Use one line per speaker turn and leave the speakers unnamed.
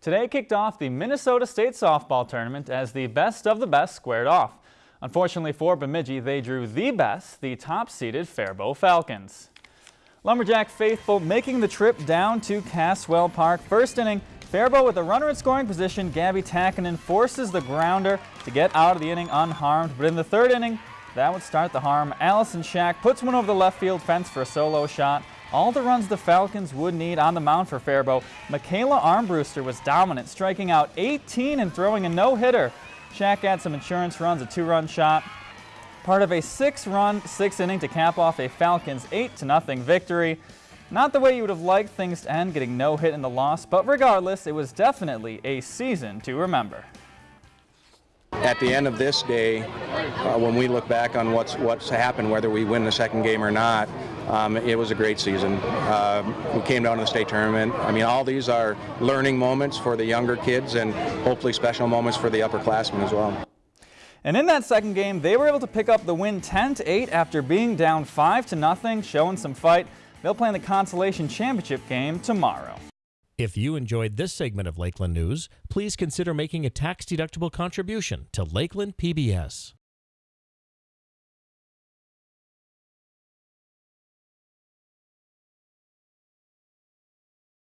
Today kicked off the Minnesota State softball tournament as the best of the best squared off. Unfortunately for Bemidji, they drew the best, the top-seeded Faribault Falcons. Lumberjack faithful making the trip down to Caswell Park. First inning, Faribault with a runner in scoring position, Gabby Takinen forces the grounder to get out of the inning unharmed. But in the third inning, that would start the harm. Allison Shack puts one over the left field fence for a solo shot. All the runs the Falcons would need on the mound for Faribault. Michaela Armbruster was dominant, striking out 18 and throwing a no-hitter. Shack had some insurance runs, a two-run shot. Part of a six-run, six-inning to cap off a Falcons 8-0 victory. Not the way you would have liked things to end, getting no hit in the loss, but regardless, it was definitely a season to remember
at the end of this day, uh, when we look back on what's what's happened, whether we win the second game or not, um, it was a great season. Uh, we came down to the state tournament. I mean, all these are learning moments for the younger kids and hopefully special moments for the upperclassmen as well.
And in that second game, they were able to pick up the win 10 to 8 after being down 5 to nothing, showing some fight. They'll play in the consolation championship game tomorrow.
If you enjoyed this segment of Lakeland News, please consider making a tax-deductible contribution to Lakeland PBS.